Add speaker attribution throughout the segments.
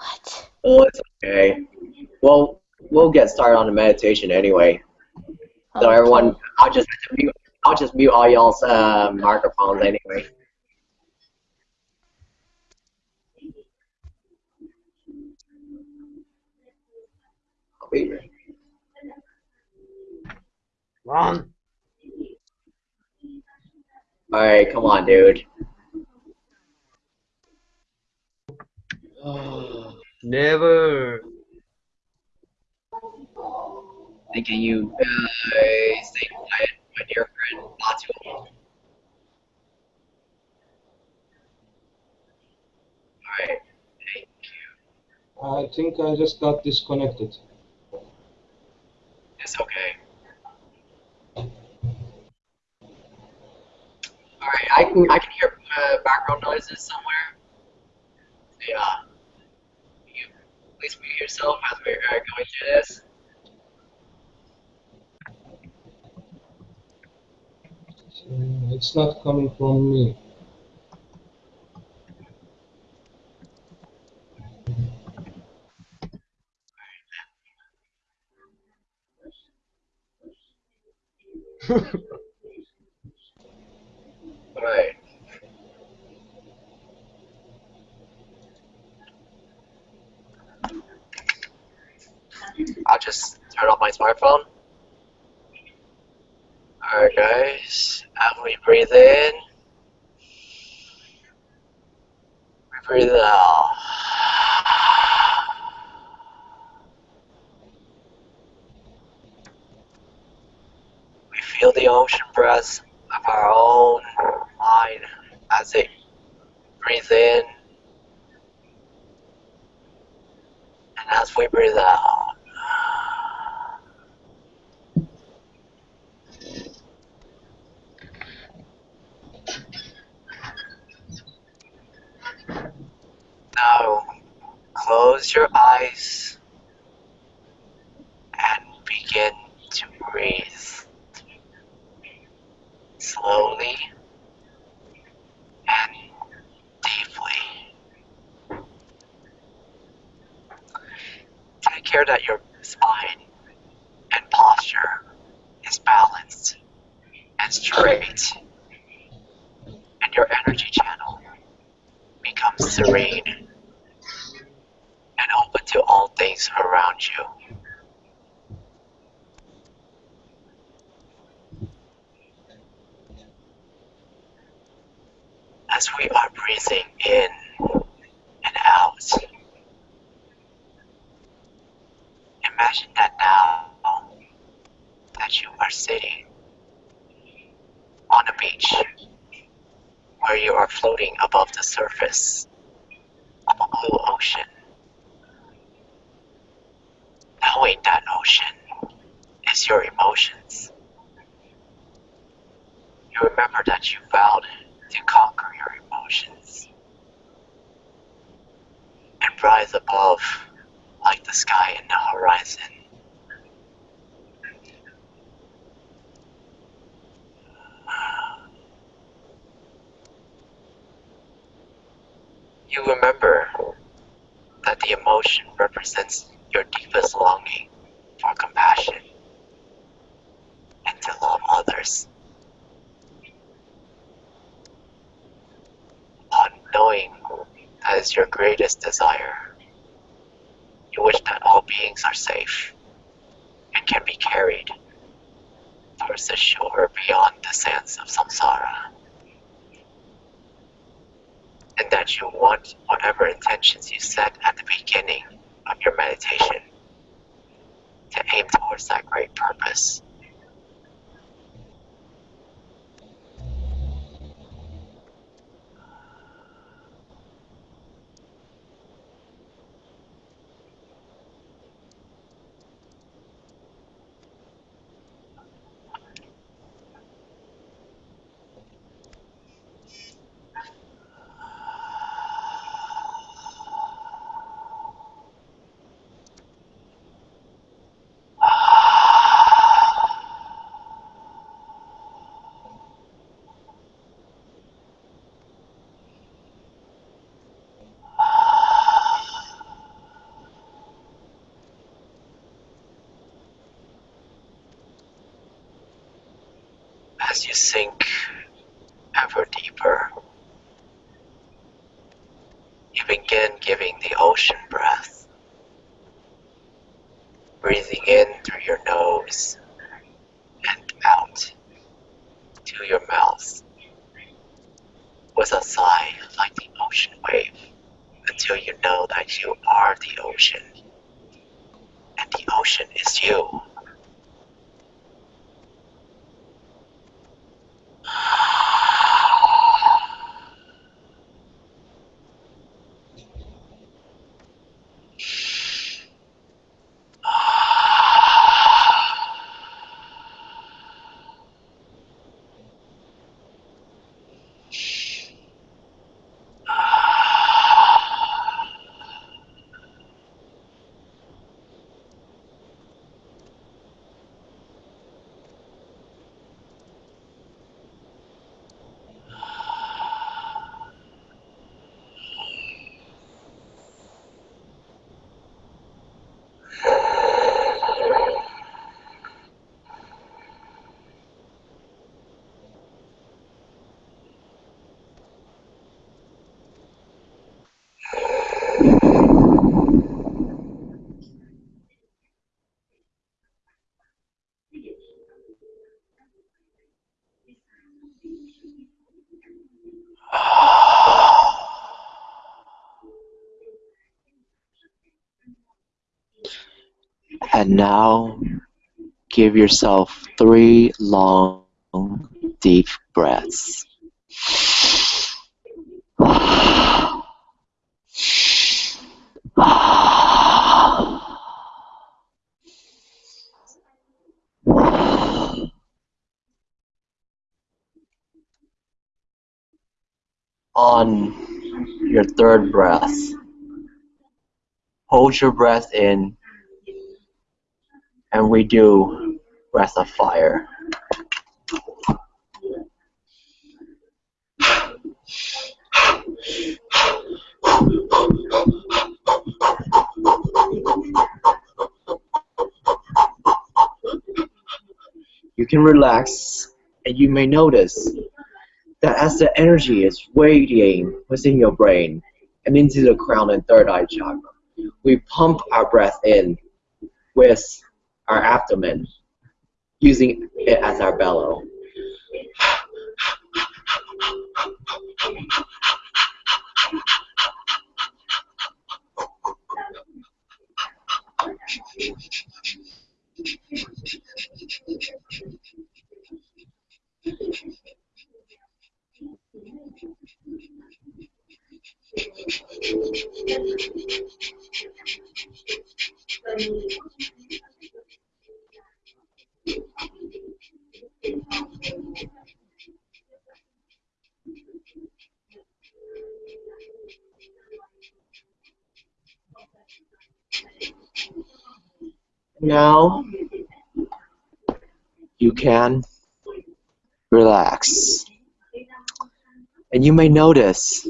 Speaker 1: What?
Speaker 2: Oh, it's okay. Well, we'll get started on the meditation anyway. So
Speaker 1: Okay.
Speaker 2: everyone, I'll just mute, I'll just mute all y'all's uh, microphones anyway.
Speaker 3: Ron.
Speaker 2: All right, come on, dude.
Speaker 3: Never.
Speaker 2: Hey, Can you uh, stay quiet, my dear friend Batu? Alright, thank you.
Speaker 4: I think I just got disconnected.
Speaker 2: It's okay. Alright, I can I can hear uh, background noises somewhere. Yeah. Please mute yourself as we're uh, going through this.
Speaker 4: Uh, It's not coming from me.
Speaker 2: Alright. I'll just turn off my smartphone. Alright guys, as we breathe in, we breathe out. We feel the ocean breath of our own mind as it breathes in and as we breathe out. You remember that the emotion represents your deepest longing for compassion and to love others. Upon knowing that is your greatest desire, you wish that all beings are safe and can be carried towards the shore beyond the sands of samsara. And that you want whatever intentions you set at the beginning of your meditation to aim towards that great purpose. Is you. And now give yourself three long, deep breaths. On your third breath, hold your breath in and we do breath of fire. You can relax and you may notice that as the energy is radiating within your brain and into the crown and third eye chakra, we pump our breath in with our abdomen, using it as our bellow. Now you can relax. And you may notice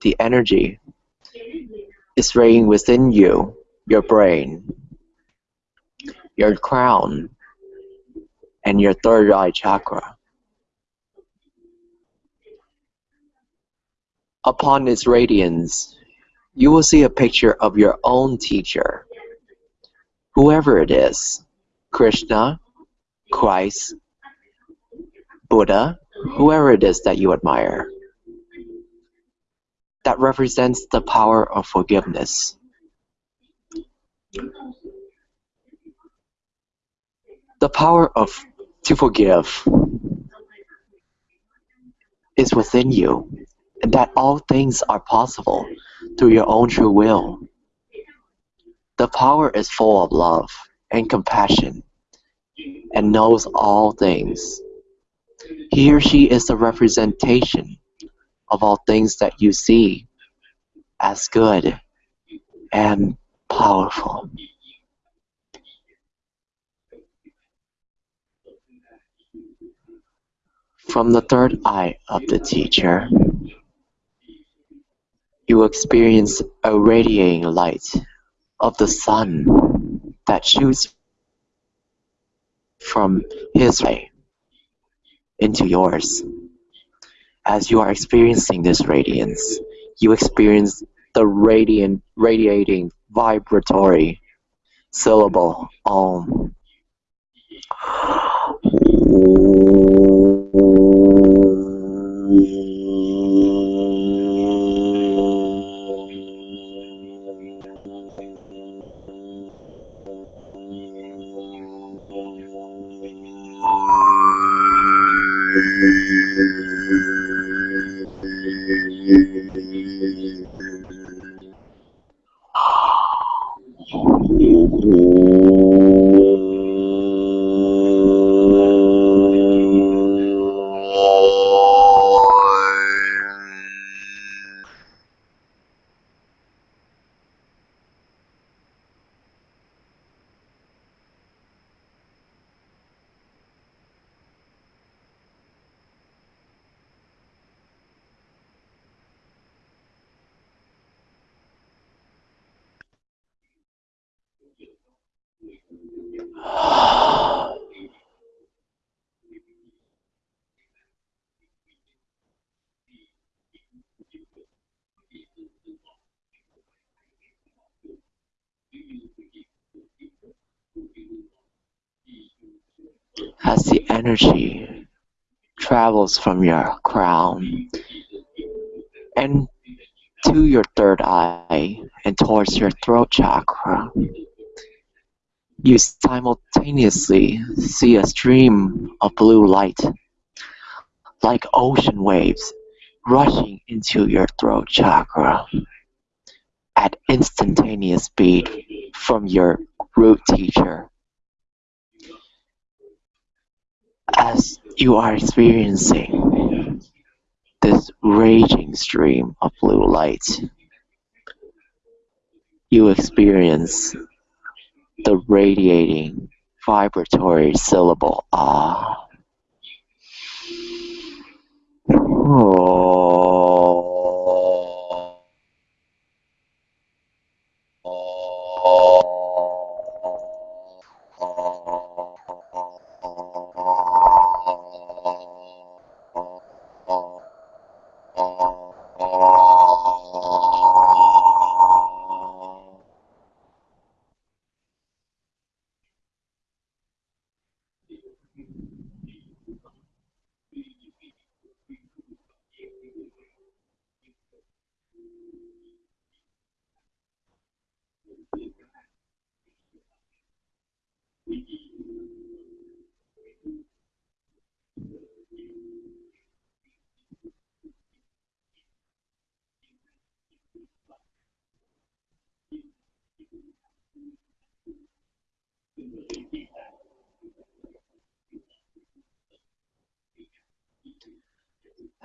Speaker 2: the energy is radiating within you, your brain, your crown, and your third eye chakra. Upon its radiance, you will see a picture of your own teacher, whoever it is Krishna, Christ, Buddha, whoever it is that you admire. That represents the power of forgiveness. The power of to forgive is within you, and that all things are possible through your own true will. The power is full of love and compassion and knows all things. He or she is the representation of all things that you see as good and powerful. From the third eye of the teacher, you experience a radiating light of the sun that shoots from his ray into yours. As you are experiencing this radiance, you experience the radiant, radiating, vibratory syllable Om. โอ้โห As the energy travels from your crown and to your third eye and towards your throat chakra, you simultaneously see a stream of blue light, like ocean waves, rushing into your throat chakra at instantaneous speed from your root teacher. As you are experiencing this raging stream of blue light, you experience the radiating vibratory syllable ah. Oh.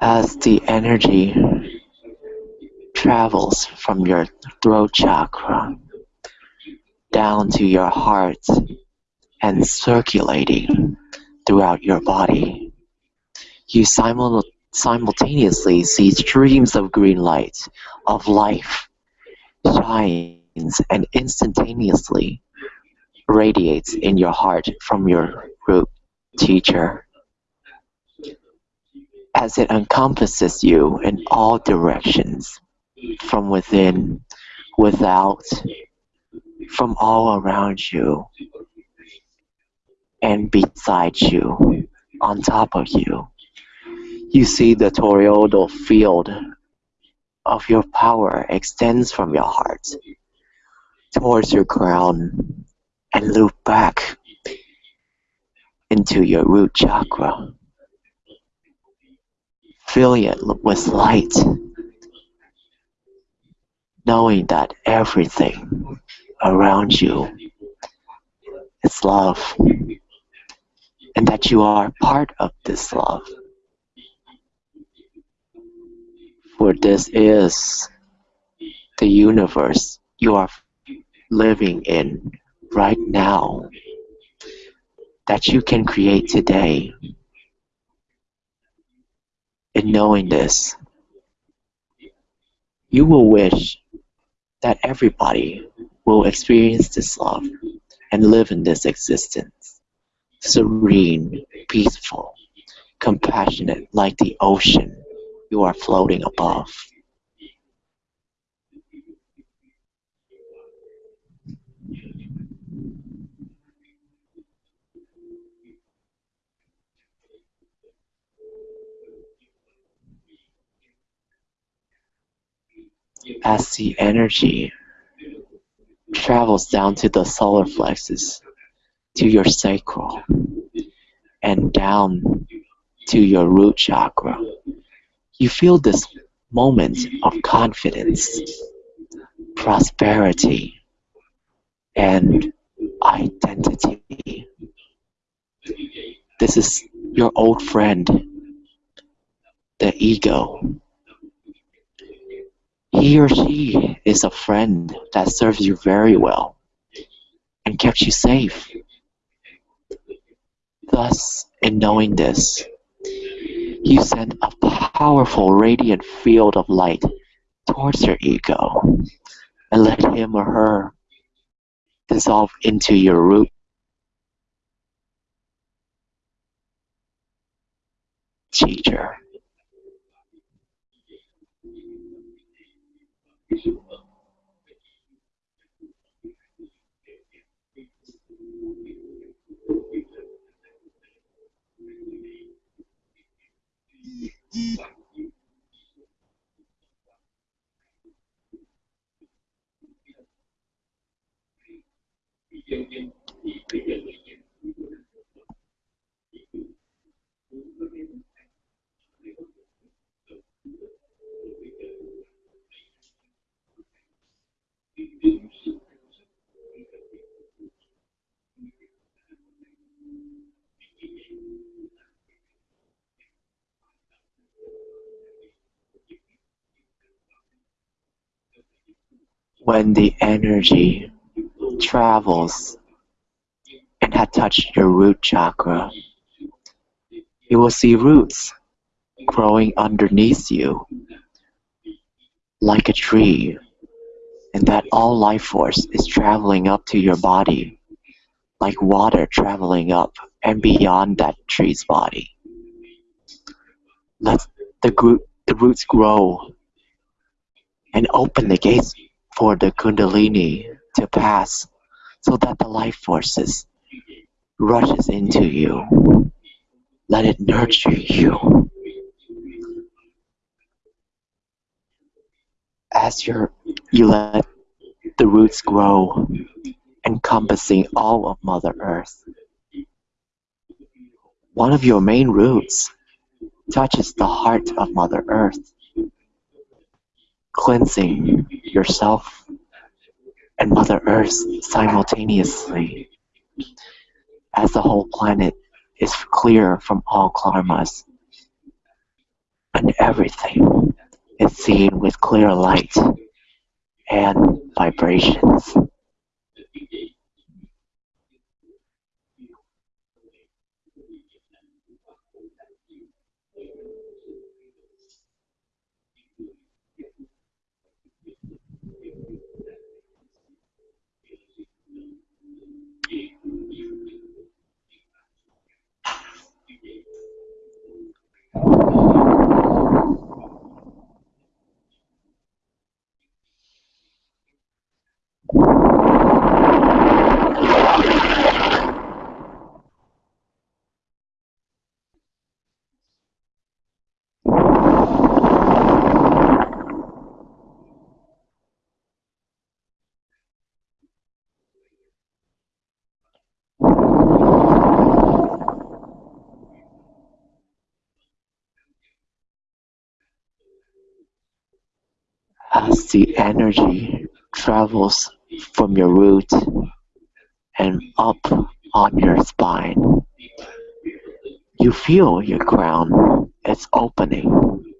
Speaker 2: As the energy travels from your throat chakra down to your heart and circulating throughout your body, you simul- simultaneously see streams of green light, of life, shines and instantaneously radiates in your heart from your root teacher as it encompasses you in all directions, from within, without, from all around you, and beside you, on top of you. You see the toroidal field of your power extends from your heart towards your crown and loop back into your root chakra filling it with light, knowing that everything around you is love, and that you are part of this love. For this is the universe you are living in right now that you can create today in knowing this, you will wish that everybody will experience this love and live in this existence, serene, peaceful, compassionate like the ocean you are floating above. As the energy travels down to the solar plexus, to your sacral, and down to your root chakra, you feel this moment of confidence, prosperity, and identity. This is your old friend, the ego. He or she is a friend that serves you very well and kept you safe. Thus, in knowing this, you send a powerful radiant field of light towards your ego and let him or her dissolve into your root teacher. Deep. When the energy travels and had touched your root chakra, you will see roots growing underneath you like a tree and that all life force is traveling up to your body like water traveling up and beyond that tree's body. Let the, the roots grow and open the gates for the kundalini to pass so that the life forces rushes into you. Let it nurture you. As your, you let the roots grow, encompassing all of Mother Earth. One of your main roots touches the heart of Mother Earth, cleansing yourself and Mother Earth simultaneously, as the whole planet is clear from all karmas, and everything is seen with clear light and vibrations. As the energy travels from your root and up on your spine, you feel your crown is opening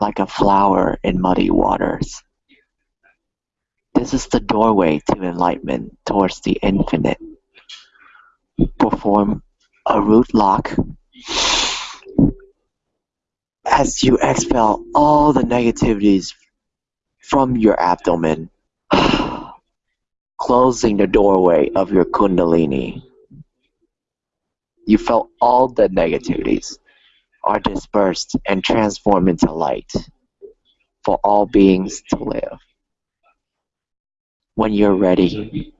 Speaker 2: like a flower in muddy waters. This is the doorway to enlightenment towards the infinite. Perform a root lock as you expel all the negativities from your abdomen, closing the doorway of your kundalini. You felt all the negativities are dispersed and transformed into light for all beings to live. When you're ready,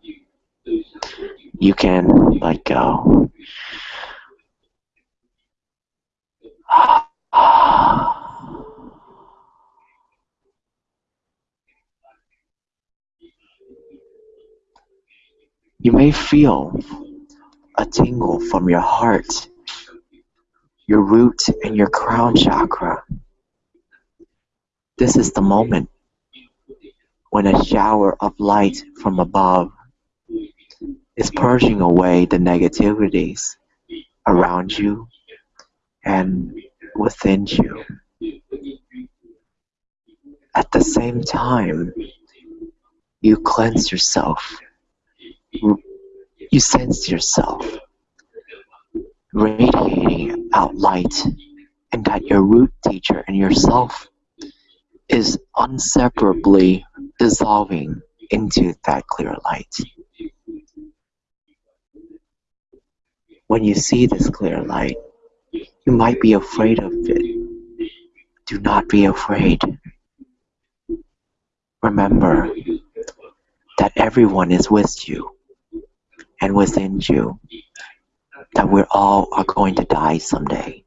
Speaker 2: you can let go. You may feel a tingle from your heart, your root, and your crown chakra. This is the moment when a shower of light from above is purging away the negativities around you and within you. At the same time, you cleanse yourself. You sense yourself radiating out light, and that your root teacher and yourself is inseparably dissolving into that clear light. When you see this clear light, you might be afraid of it. Do not be afraid. Remember that everyone is with you and within you, that we all are going to die someday.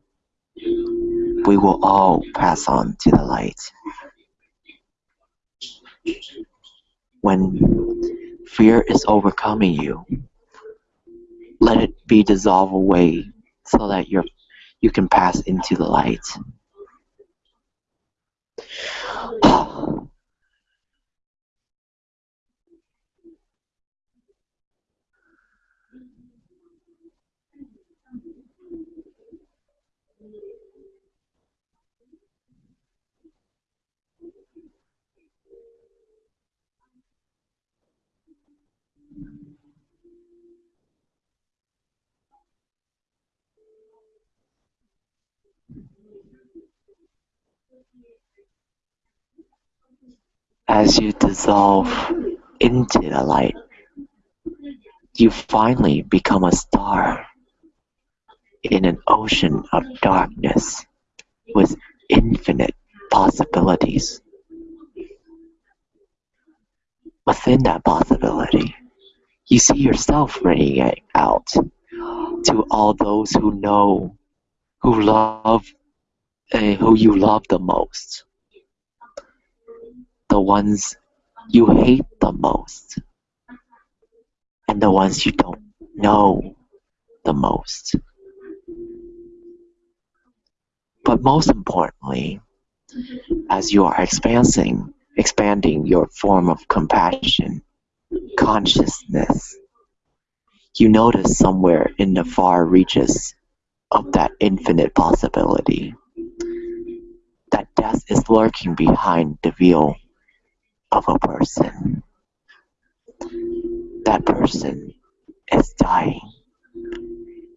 Speaker 2: We will all pass on to the light. When fear is overcoming you, let it be dissolved away so that you're, you can pass into the light. As you dissolve into the light, you finally become a star in an ocean of darkness with infinite possibilities. Within that possibility, you see yourself radiating out to all those who know, who love, uh, who you love the most the ones you hate the most and the ones you don't know the most. But most importantly, as you are expanding, expanding your form of compassion, consciousness, you notice somewhere in the far reaches of that infinite possibility that death is lurking behind the veil of a person. That person is dying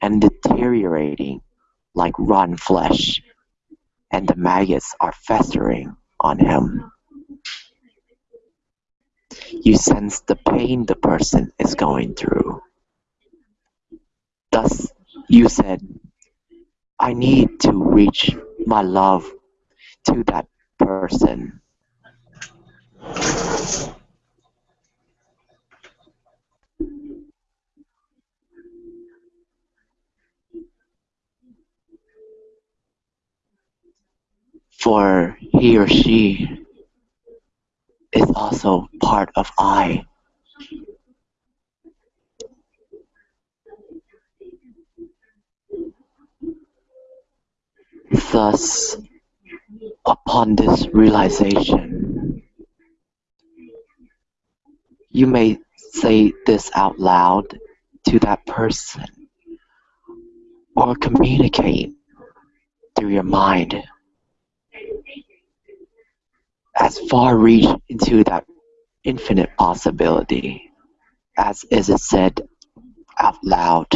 Speaker 2: and deteriorating like rotten flesh, and the maggots are festering on him. You sense the pain the person is going through. Thus, you said, I need to reach my love to that person. For he or she is also part of I. Thus, upon this realization, you may say this out loud to that person or communicate through your mind as far reach into that infinite possibility as is it said out loud.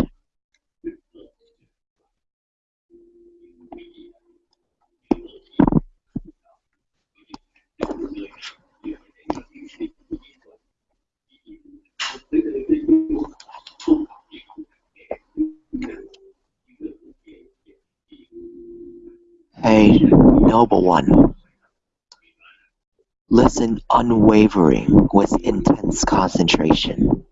Speaker 2: Hey, noble one, listen unwavering with intense concentration.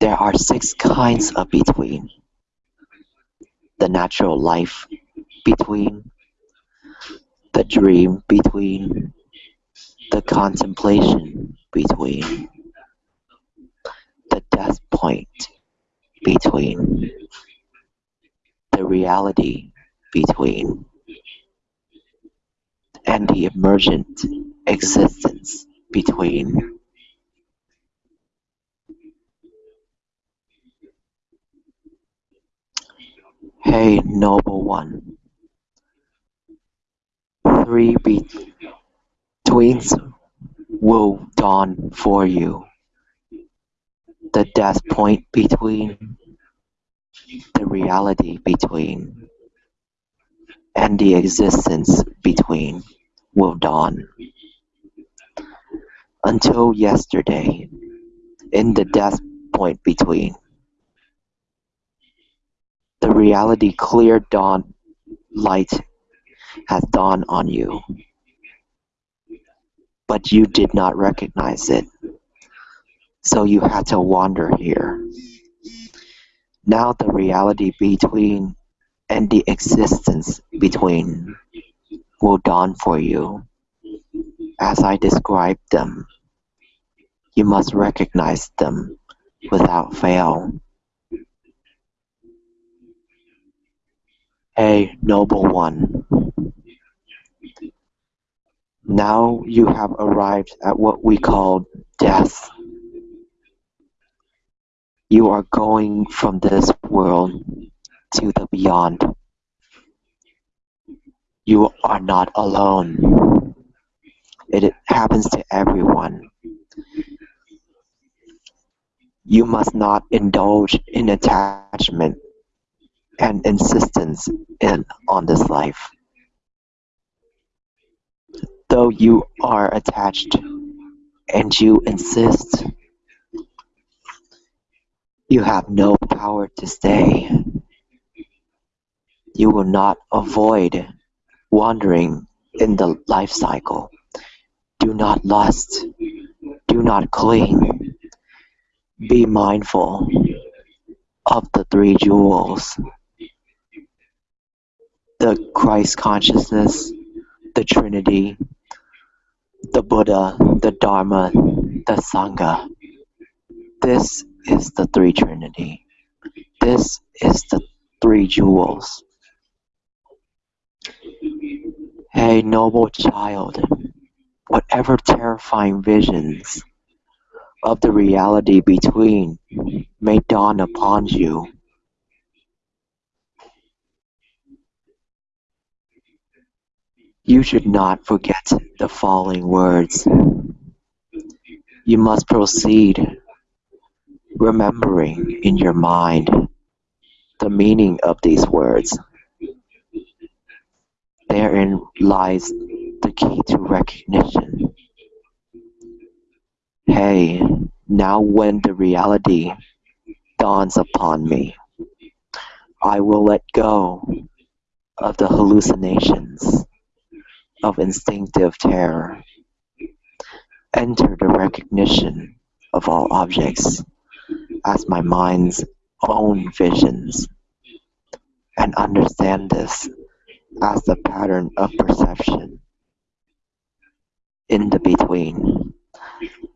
Speaker 2: There are six kinds of between. The natural life between, the dream between, the contemplation between, the death point between, the reality between, and the emergent existence between. Hey, noble one, three betweens will dawn for you. The death point between, the reality between, and the existence between will dawn. Until yesterday, in the death point between, the reality clear dawn light has dawned on you, but you did not recognize it, so you had to wander here. Now the reality between and the existence between will dawn for you. As I describe them, you must recognize them without fail. Hey, noble one. Now you have arrived at what we call death. You are going from this world to the beyond. You are not alone. It happens to everyone. You must not indulge in attachment and insistence in on this life. Though you are attached and you insist, you have no power to stay. You will not avoid wandering in the life cycle. Do not lust. Do not cling. Be mindful of the three jewels the Christ consciousness, the Trinity, the Buddha, the Dharma, the Sangha. This is the three Trinity. This is the three jewels. Hey, noble child, whatever terrifying visions of the reality between may dawn upon you You should not forget the following words. You must proceed remembering in your mind the meaning of these words. Therein lies the key to recognition. Hey, now when the reality dawns upon me, I will let go of the hallucinations of instinctive terror. Enter the recognition of all objects as my mind's own visions, and understand this as the pattern of perception. In the between,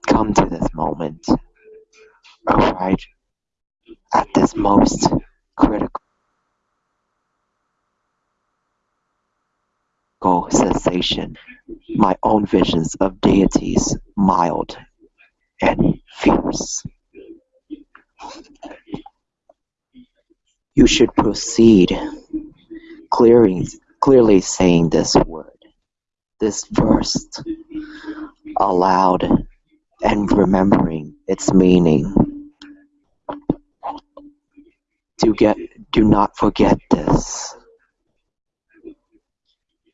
Speaker 2: come to this moment, arrive at this most critical cessation, my own visions of deities mild and fierce. You should proceed clearing, clearly saying this word, this verse aloud and remembering its meaning. Do get do not forget this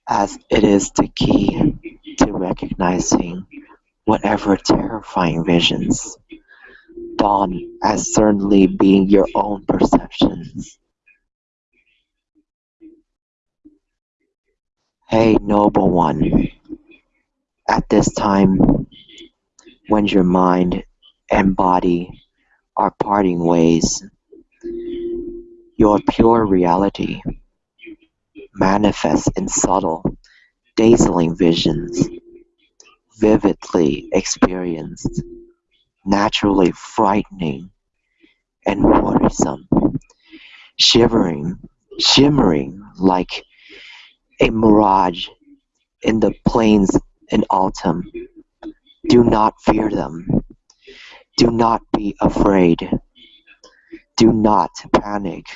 Speaker 2: as it is the key to recognizing whatever terrifying visions dawn as certainly being your own perceptions. Hey, noble one, at this time, when your mind and body are parting ways, your pure reality manifests in subtle, dazzling visions, vividly experienced, naturally frightening and worrisome, shivering, shimmering like a mirage in the plains in autumn. Do not fear them. Do not be afraid. Do not panic.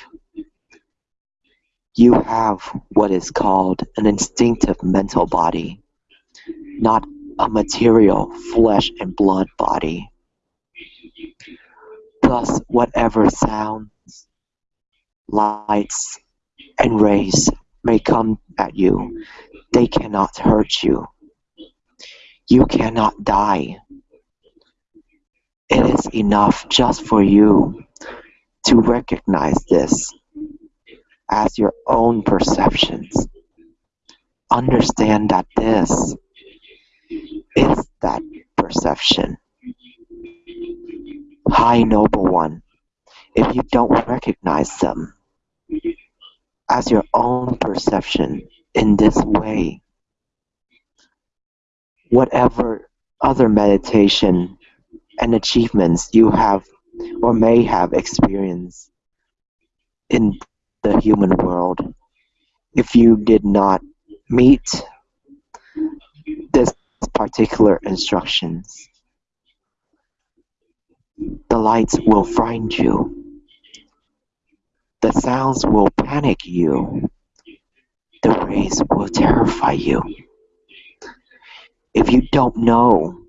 Speaker 2: You have what is called an instinctive mental body, not a material flesh and blood body. Thus, whatever sounds, lights, and rays may come at you, they cannot hurt you. You cannot die. It is enough just for you to recognize this as your own perceptions. Understand that this is that perception. High Noble One, if you don't recognize them as your own perception in this way, whatever other meditation and achievements you have or may have experienced in the human world, if you did not meet this particular instructions, the lights will frighten you. The sounds will panic you. The rays will terrify you. If you don't know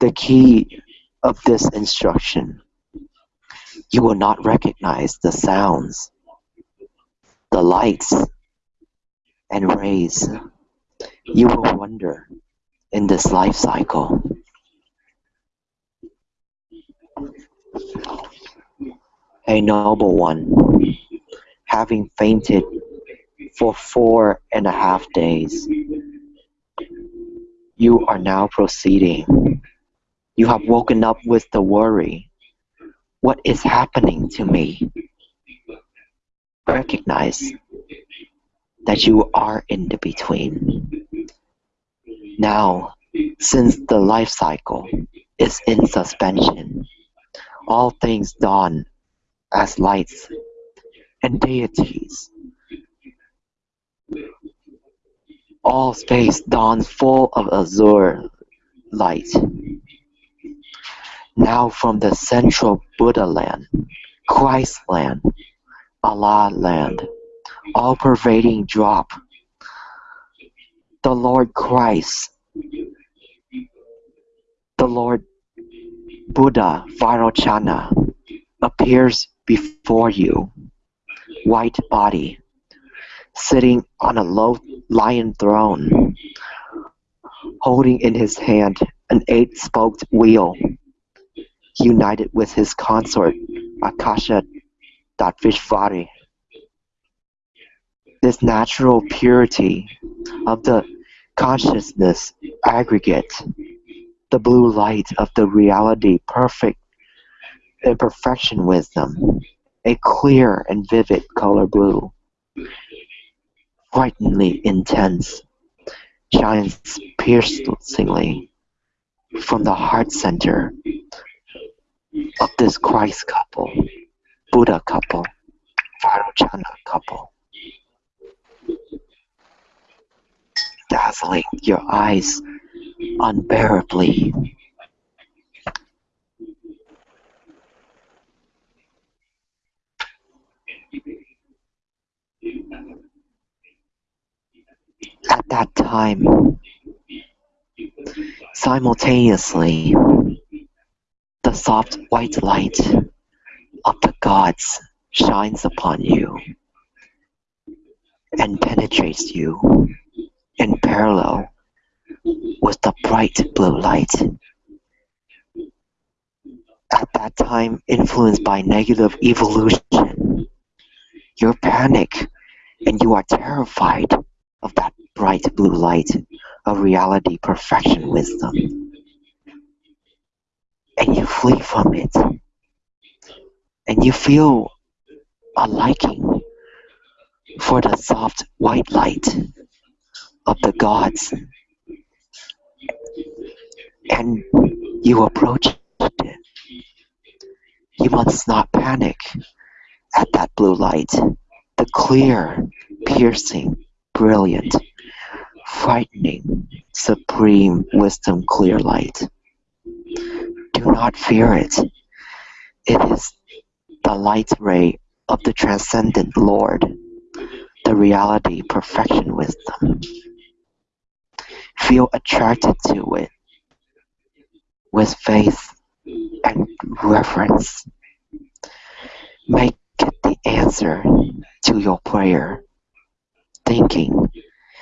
Speaker 2: the key of this instruction, you will not recognize the sounds, the lights, and rays. You will wonder in this life cycle. A noble one, having fainted for four and a half days, you are now proceeding. You have woken up with the worry. What is happening to me? Recognize that you are in the between. Now, since the life cycle is in suspension, all things dawn as lights and deities. All space dawns full of azure light. Now from the central Buddha land, Christ land, Allah land, all pervading drop, the Lord Christ, the Lord Buddha Vairochana appears before you, white body, sitting on a low lion throne, holding in his hand an eight-spoked wheel, united with his consort Akasha Dhatvishvari. This natural purity of the consciousness aggregate, the blue light of the reality perfect imperfection wisdom, a clear and vivid color blue, frighteningly intense, shines piercingly from the heart center of this Christ couple, Buddha couple, Vairochana couple. Dazzling your eyes unbearably At that time, simultaneously, the soft white light of the gods shines upon you and penetrates you in parallel with the bright blue light. At that time, influenced by negative evolution, you panic and you are terrified
Speaker 5: of that bright blue light of reality, perfection, wisdom. And you flee from it. And you feel a liking for the soft white light of the gods. And you approach it. You must not panic at that blue light, the clear, piercing, brilliant, frightening, supreme wisdom clear light. Do not fear it. It is the light ray of the transcendent Lord, the reality, perfection, wisdom. Feel attracted to it with faith and reverence. Make it the answer to your prayer, thinking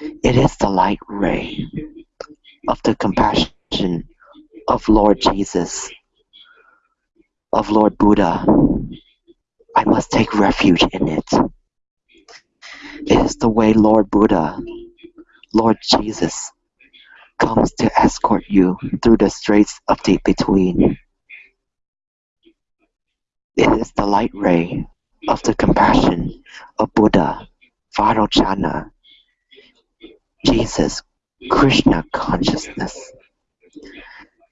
Speaker 5: it is the light ray of the compassion of Lord Jesus, of Lord Buddha. I must take refuge in it. It is the way Lord Buddha, Lord Jesus, comes to escort you through the straits of the between. It is the light ray of the compassion of Buddha, Vairochana, Jesus, Krishna consciousness.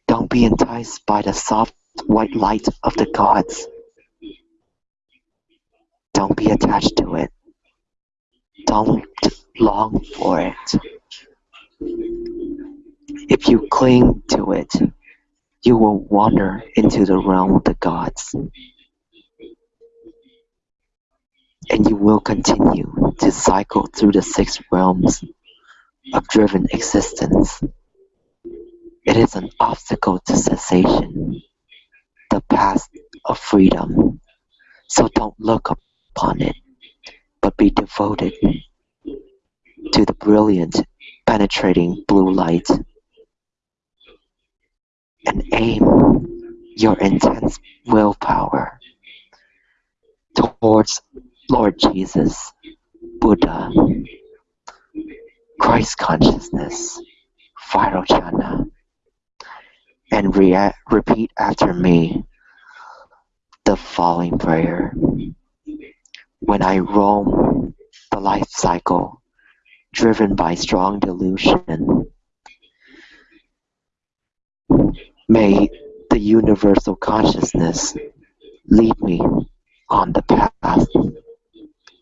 Speaker 5: Don't be enticed by the soft white light of the gods. Don't be attached to it. Don't long for it. If you cling to it, you will wander into the realm of the gods. And you will continue to cycle through the six realms of driven existence. It is an obstacle to cessation, the path of freedom. So don't look upon it, but be devoted to the brilliant, penetrating blue light. And aim your intense willpower towards Lord Jesus, Buddha, Christ consciousness, Vairochana, and rea- repeat after me the following prayer. When I roam the life cycle, driven by strong delusion, may the universal consciousness lead me on the path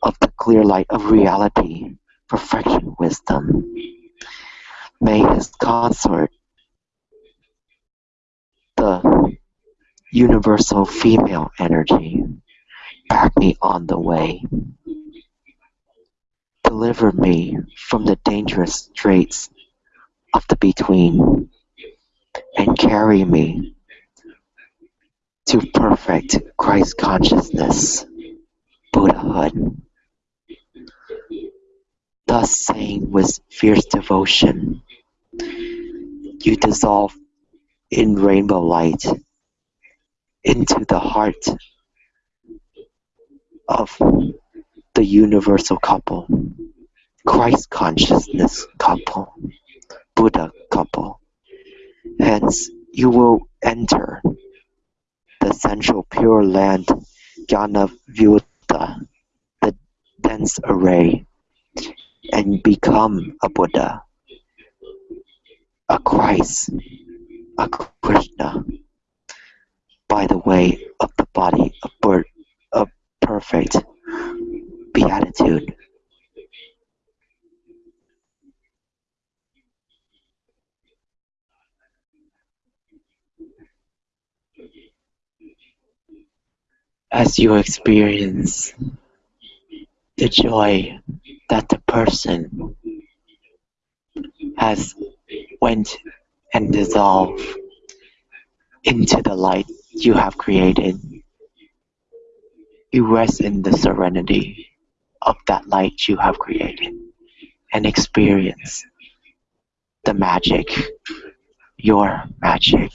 Speaker 5: of the clear light of reality perfection wisdom. May his consort, the universal female energy, back me on the way. Deliver me from the dangerous straits of the between and carry me to perfect Christ consciousness, Buddhahood. Thus saying with fierce devotion, you dissolve in rainbow light into the heart of the universal couple, Christ consciousness couple, Buddha couple. Hence, you will enter the central pure land, Jnanavyuta, the dense array and become a Buddha, a Christ, a Krishna, by the way of the body of, birth, perfect beatitude. As you experience the joy that the person has went and dissolved into the light you have created. You rest in the serenity of that light you have created and experience the magic, your magic.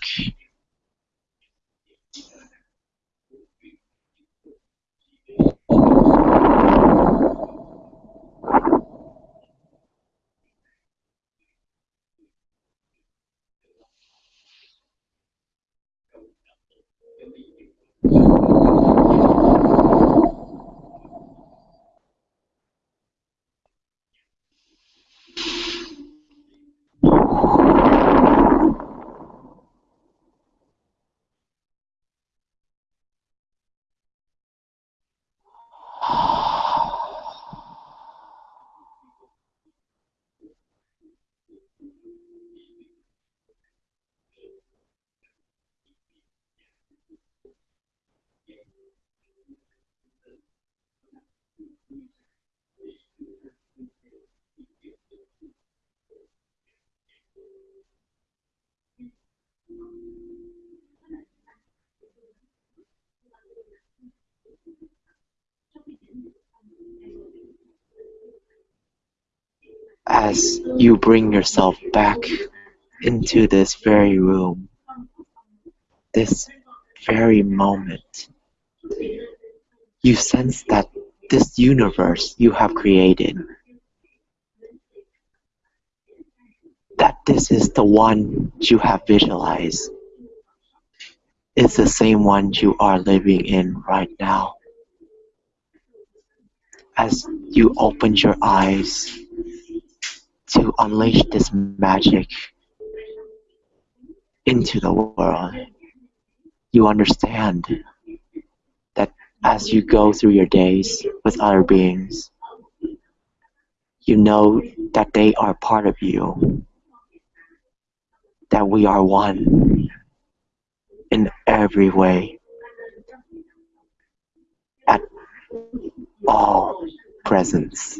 Speaker 5: As you bring yourself back into this very room, this very moment, you sense that this universe you have created, that this is the one you have visualized, is the same one you are living in right now. As you open your eyes to unleash this magic into the world, you understand that as you go through your days with other beings, you know that they are part of you, that we are one in every way, at all presence.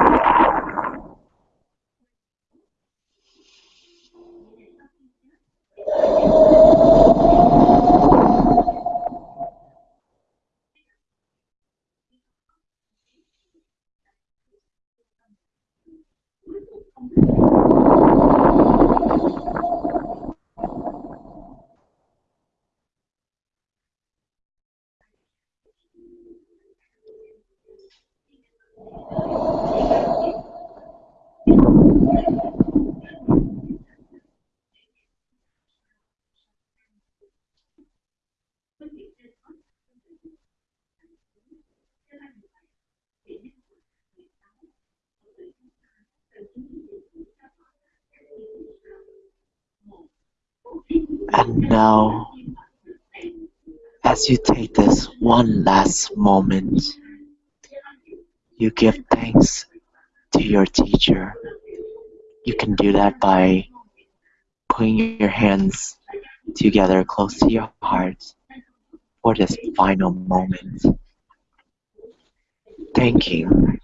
Speaker 5: now, as you take this one last moment, you give thanks to your teacher. You can do that by putting your hands together close to your heart for this final moment. Thanking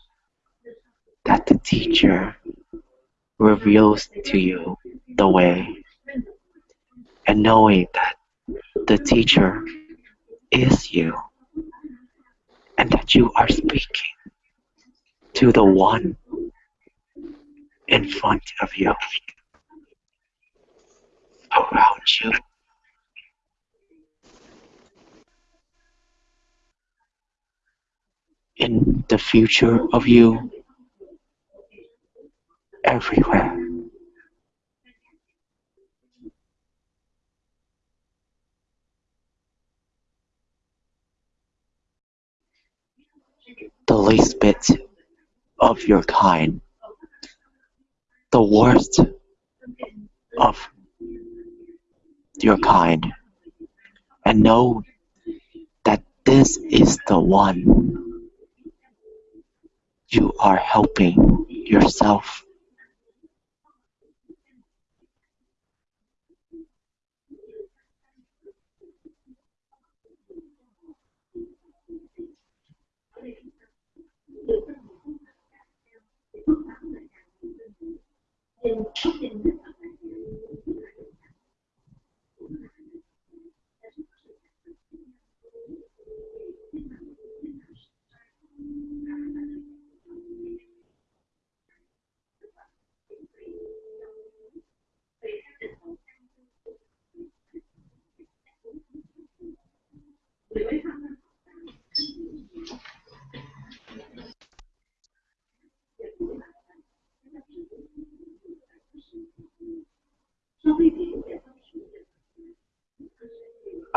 Speaker 5: that the teacher reveals to you the way and knowing that the teacher is you and that you are speaking to the one in front of you, around you. In the future of you, everywhere. The least bit of your kind, the worst of your kind, and know that this is the one you are helping yourself. been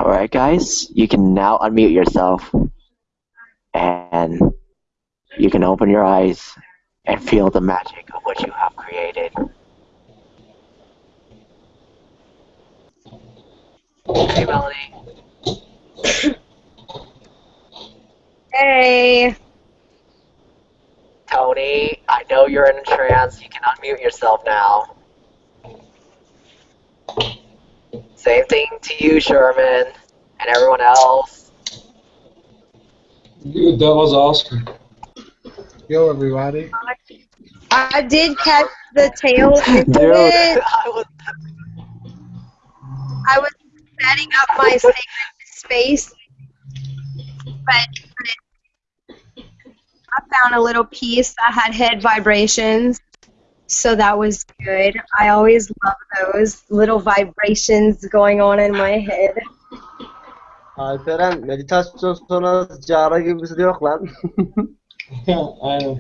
Speaker 5: Alright guys, you can now unmute yourself and you can open your eyes and feel the magic of what you have created. Hey Melanie.
Speaker 1: Hey.
Speaker 5: Tony, I know you're in a trance. You can unmute yourself now. Same thing to you, Sherman, and everyone else.
Speaker 4: Good, that was awesome.
Speaker 3: Yo, everybody.
Speaker 1: I did catch the tail end of it.
Speaker 2: I was
Speaker 1: I was setting up my sacred space, but, but I found a little piece that had head vibrations, so that was good. I always love those little vibrations going on in my head.
Speaker 3: Alperen meditasyon sonrası cara gibisi yok lan.
Speaker 4: I know.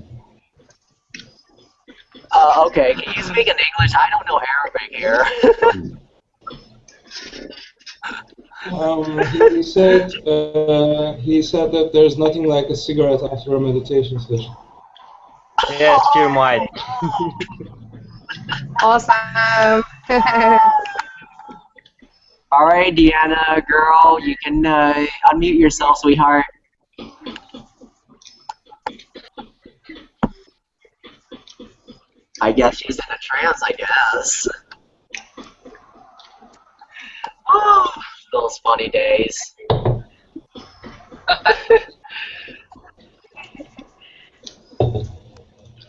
Speaker 2: Uh, okay, can you speak in English? I don't know Arabic here.
Speaker 4: Um, he said uh, he said that there's nothing like a cigarette after a meditation session.
Speaker 3: Yes, you might.
Speaker 1: Awesome.
Speaker 2: All right, Deanna, girl, you can uh, unmute yourself, sweetheart. I guess she's in a trance, I guess. Oh, those funny days.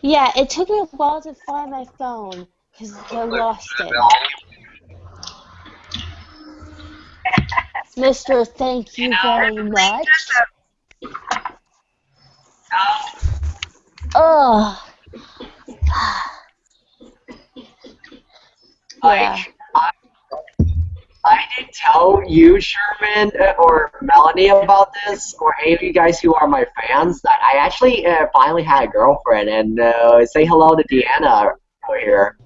Speaker 6: Yeah, it took me a while to find my phone because I lost it. Mister, thank you very much. Oh. Yeah.
Speaker 2: Like, I, I didn't tell you, Sherman, uh, or Melanie about this, or any of you guys who are my fans, that I actually uh, finally had a girlfriend, and uh, say hello to Deanna over here.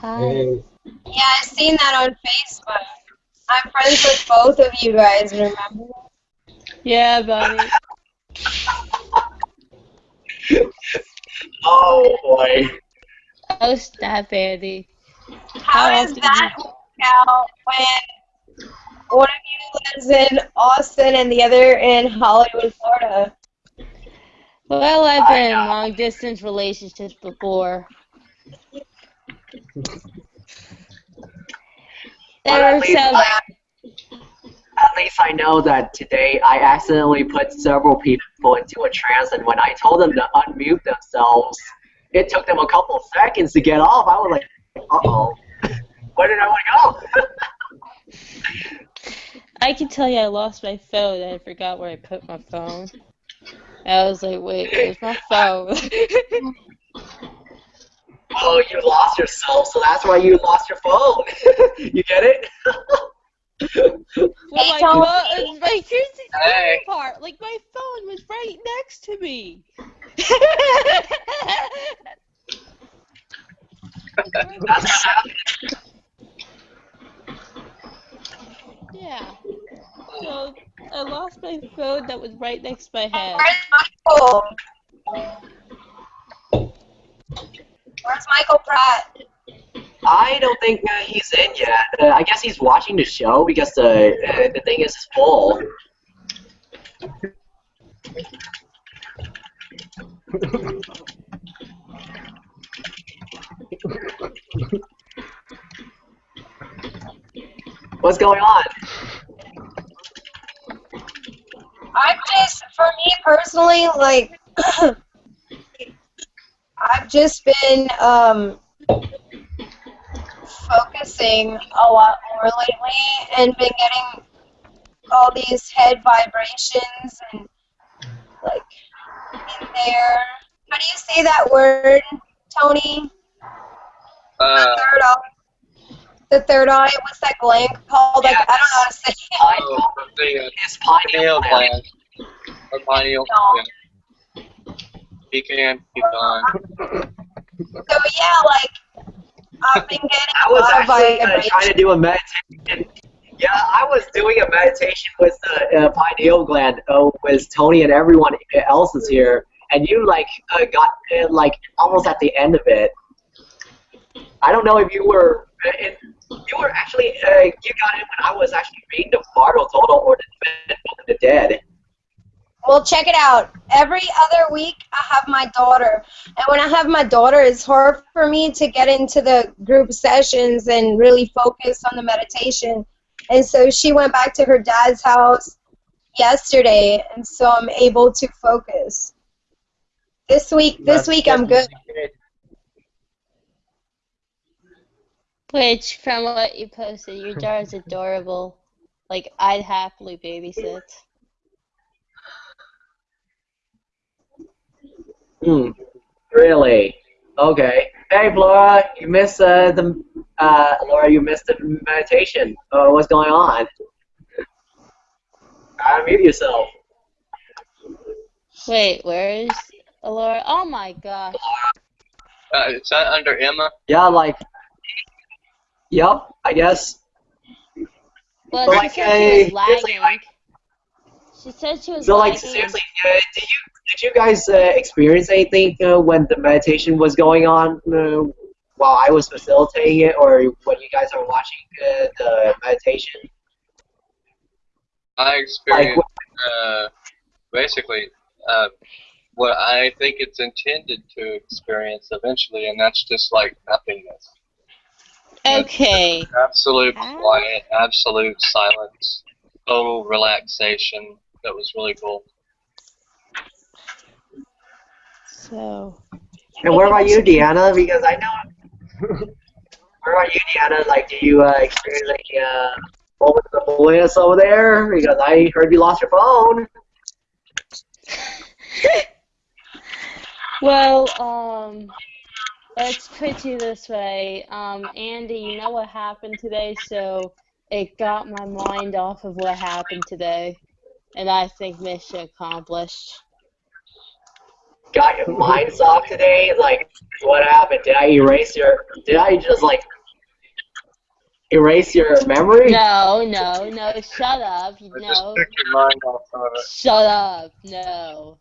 Speaker 6: Hi.
Speaker 4: Hey,
Speaker 1: yeah, I've seen that on Facebook. I'm friends with both of you guys, remember?
Speaker 6: Yeah, buddy.
Speaker 2: Oh boy.
Speaker 6: Oh, snap, Andy.
Speaker 1: How
Speaker 6: How
Speaker 1: does
Speaker 6: often
Speaker 1: that out when one of you lives in Austin and the other in Hollywood, Florida?
Speaker 6: Well, I've been in long distance relationships before.
Speaker 2: Well, at least I- At least I know that today I accidentally put several people into a trance, and when I told them to unmute themselves, it took them a couple seconds to get off. I was like, uh oh. Where did I want to go?
Speaker 6: I can tell you I lost my phone and I forgot where I put my phone. I was like, wait, where's my phone?
Speaker 2: Oh, you lost yourself, so that's why you lost your phone. you get it?
Speaker 6: well, my
Speaker 1: Hey, Tony.
Speaker 6: phone, like, here's the
Speaker 2: Hey.
Speaker 6: part. Like, my phone was right next to me.
Speaker 2: That's what happened.
Speaker 6: Yeah. So, I lost my phone that was right next to my head.
Speaker 1: Where's Michael? Where's Michael Pratt?
Speaker 2: I don't think uh, he's in yet. Uh, I guess he's watching the show because the uh, the thing is full. What's going on?
Speaker 1: I'm just, for me personally, like, I've just been um, focusing a lot more lately and been getting all these head vibrations and, like, in there. How do you say that word, Tony?
Speaker 7: Uh,
Speaker 1: third eye. The third eye. What's that gland called? Like, I don't know how to say it.
Speaker 7: oh, the uh,
Speaker 2: It's pineal
Speaker 7: pineal
Speaker 2: gland.
Speaker 7: gland. Or pineal gland. He can keep on.
Speaker 1: So yeah, like I've been getting
Speaker 2: I was actually uh, trying to do a meditation. Yeah, I was doing a meditation with the uh, pineal gland uh, with Tony and everyone else is here, and you like uh, got uh, like almost at the end of it. I don't know if you were. Uh, in, you were actually uh, you got in when I was actually reading the Bardo Thodol or the Book of the Dead.
Speaker 1: Well, check it out. Every other week, I have my daughter, and when I have my daughter, it's hard for me to get into the group sessions and really focus on the meditation. And so she went back to her dad's house yesterday, and so I'm able to focus. This week, this
Speaker 3: That's
Speaker 1: week I'm good.
Speaker 3: great.
Speaker 6: Which, from what you posted, your jar is adorable. Like, I'd happily babysit.
Speaker 2: Hmm. Really? Okay. Hey, Laura, you missed uh, the uh, Laura, you missed the meditation. Uh, what's going on? Unmute yourself.
Speaker 6: Wait, where is Laura? Oh my gosh.
Speaker 7: Uh, is that under Emma?
Speaker 2: Yeah, like. Yep, I guess.
Speaker 6: Well,
Speaker 2: Like,
Speaker 6: she said she was lagging.
Speaker 2: like-
Speaker 6: She said she was
Speaker 2: So, like, seriously, uh, did you did you guys uh, experience anything uh, when the meditation was going on uh, while I was facilitating it, or when you guys are watching uh, the meditation?
Speaker 7: I
Speaker 2: Like,
Speaker 7: experienced uh, basically uh, what I think it's intended to experience eventually, and that's just like nothingness.
Speaker 6: Okay.
Speaker 7: Absolute
Speaker 6: Ah.
Speaker 7: quiet, absolute silence, total relaxation. That was really cool.
Speaker 6: So,
Speaker 2: And what about you, Deanna? Because I know. what about you, Deanna? Like, do you uh, experience like uh, moments of bliss over there? Because I heard you lost your phone.
Speaker 6: well, um, let's put you this way. Um, Andy, you know what happened today, so it got my mind off of what happened today, and I think mission accomplished.
Speaker 2: Got your mind off today? Like, what happened? Did I erase your? Did I just like erase your memory?
Speaker 6: No, no, no, shut up.
Speaker 7: I
Speaker 6: No,
Speaker 7: just your mind off of it.
Speaker 6: shut up. No.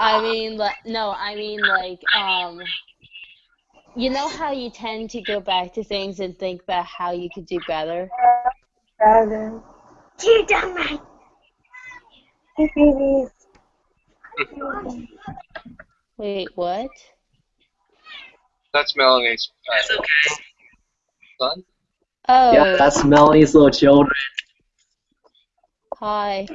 Speaker 6: I mean, li- no, I mean, like, um, you know how you tend to go back to things and think about how you could do better?
Speaker 1: You done right. Hey, babies.
Speaker 6: Wait, what?
Speaker 7: That's Melanie's
Speaker 2: It's okay.
Speaker 7: son.
Speaker 6: Oh,
Speaker 2: Yeah, that's Melanie's little children.
Speaker 6: hi.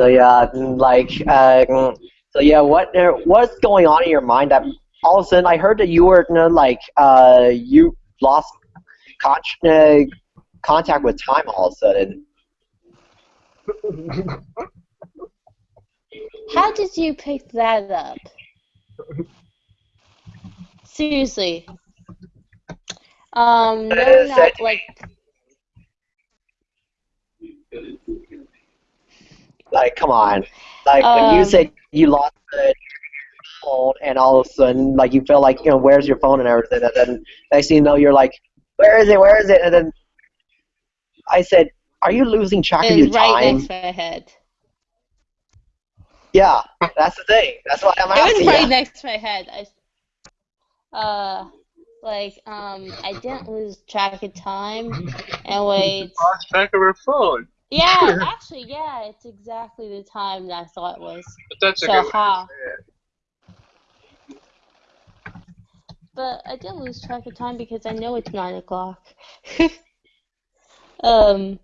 Speaker 2: So yeah, like, uh, mm, so yeah, what uh, what's going on in your mind that all of a sudden I heard that you were you know, like, uh, you lost con- uh, contact with time all of a sudden.
Speaker 6: How did you pick that up? Seriously. Um, no, not like,
Speaker 2: Like, come on, like when you
Speaker 6: Um,
Speaker 2: said you lost the phone and all of a sudden like you feel like you know where's your phone and everything, and then next thing you know you're like, where is it? Where is it? And then I said, are you losing track of your
Speaker 6: it's right
Speaker 2: time?
Speaker 6: next to my head.
Speaker 2: Yeah, that's the thing. That's why I'm
Speaker 6: It was
Speaker 2: asking.
Speaker 6: right
Speaker 2: you.
Speaker 6: next to my head. I, uh, like, um, I didn't lose track of time. And wait,
Speaker 7: Lost track of her phone.
Speaker 6: yeah, actually, yeah, it's exactly the time that I thought it was.
Speaker 7: But that's a
Speaker 6: So,
Speaker 7: good way
Speaker 6: ha.
Speaker 7: to say it.
Speaker 6: But I didn't lose track of time because I know it's nine o'clock. um,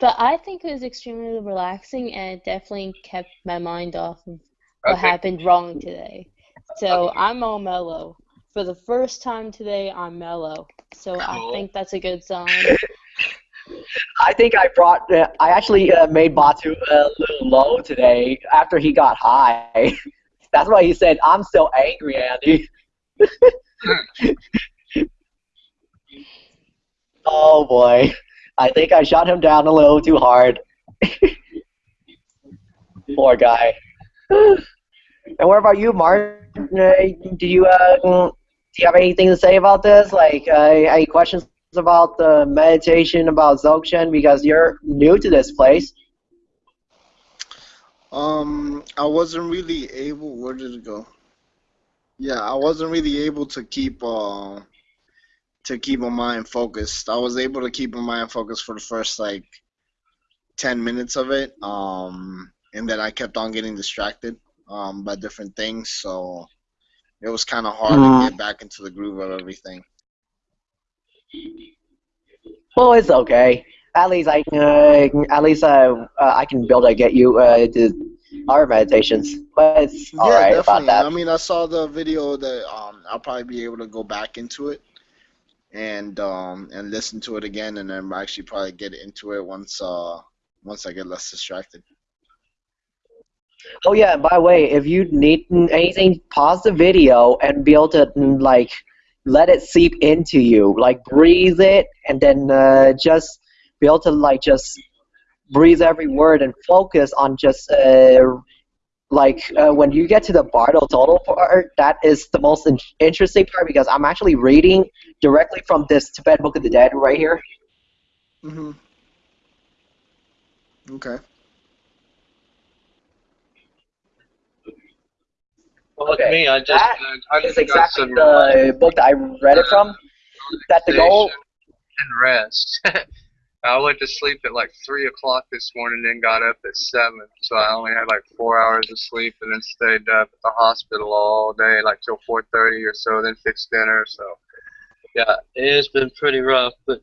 Speaker 6: but I think it was extremely relaxing, and it definitely kept my mind off of what
Speaker 7: Okay.
Speaker 6: happened wrong today. So I'm all mellow. For the first time today, I'm mellow. So I think that's a good sign.
Speaker 2: I think I brought. Uh, I actually uh, made Batu a little low today after he got high. That's why he said, "I'm still angry, Andy." oh boy, I think I shot him down a little too hard. Poor guy. and what about you, Martin? Do you uh, do you have anything to say about this? Like, uh, any questions about the meditation about Dzogchen because you're new to this place.
Speaker 8: Um, I wasn't really able. Where did it go? Yeah, I wasn't really able to keep uh to keep my mind focused. I was able to keep my mind focused for the first like ten minutes of it. Um, and then I kept on getting distracted um by different things. So it was kind of hard
Speaker 2: Mhm.
Speaker 8: to get back into the groove of everything.
Speaker 2: Well, it's okay. At least I uh, at least uh, uh, I can build to get you uh, to our meditations, but it's
Speaker 8: Yeah,
Speaker 2: alright about
Speaker 8: definitely.
Speaker 2: that.
Speaker 8: I mean, I saw the video that um, I'll probably be able to go back into it and um, and listen to it again, and then actually probably get into it once uh once I get less distracted.
Speaker 2: Oh yeah, by the way, if you need anything, pause the video and be able to mm, like let it seep into you, like breathe it, and then uh, just be able to like just breathe every word and focus on just uh, like uh, when you get to the Bardo Thodol part, that is the most in- interesting part because I'm actually reading directly from this Tibet Book of the Dead right here.
Speaker 8: Mhm. Okay.
Speaker 7: Well,
Speaker 2: Okay,
Speaker 7: me, I just
Speaker 2: that
Speaker 7: uh, I
Speaker 2: It's
Speaker 7: just got
Speaker 2: exactly
Speaker 7: some
Speaker 2: the book that I read it from. That the goal
Speaker 7: and rest. I went to sleep at like three o'clock this morning, then got up at seven. So I only had like four hours of sleep, and then stayed up at the hospital all day, like till four thirty or so. Then fixed dinner. So yeah, it's been pretty rough, but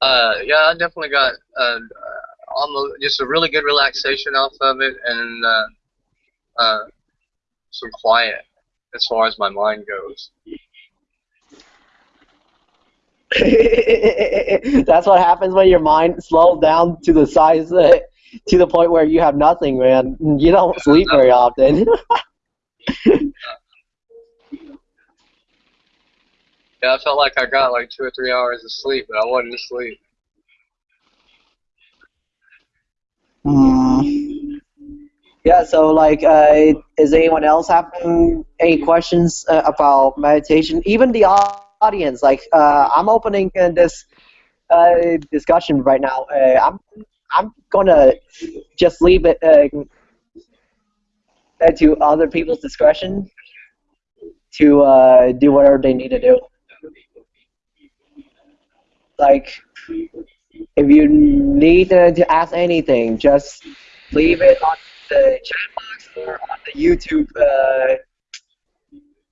Speaker 7: uh, yeah, I definitely got uh, almost just a really good relaxation off of it, and uh, uh, some quiet as far as my mind goes.
Speaker 2: That's what happens when your mind slows down to the size uh, to the point where you have nothing, man. You don't sleep very often.
Speaker 7: Yeah, I felt like I got like two or three hours of sleep, but I wasn't asleep.
Speaker 2: Mm. Yeah, so like, uh, is anyone else having any questions uh, about meditation? Even the audience, like, uh, I'm opening uh, this uh, discussion right now. Uh, I'm I'm gonna just leave it uh, uh, to other people's discretion to do whatever they need to do. Like, if you need to ask anything, just leave it on the chat box or on the YouTube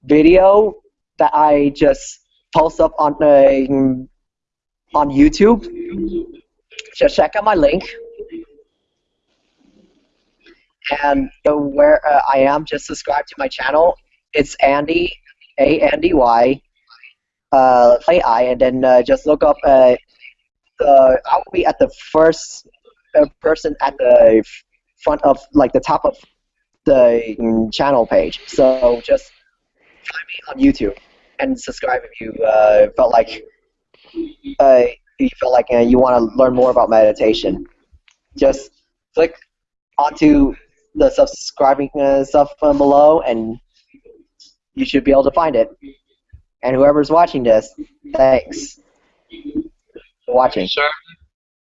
Speaker 2: video that I just post up on uh, on YouTube. Just check out my link. And uh, where uh, I am, just subscribe to my channel. It's Andy, A N D Y, uh, A I, and then uh, just look up. Uh, the, I will be at the first uh, person at the front of, like the top of the mm, channel page. So just find me on YouTube and subscribe if you uh, felt like uh, you felt like uh, you want to learn more about meditation. Just click onto the subscribing uh, stuff below, and you should be able to find it. And whoever's watching this, thanks for watching.
Speaker 7: Sure,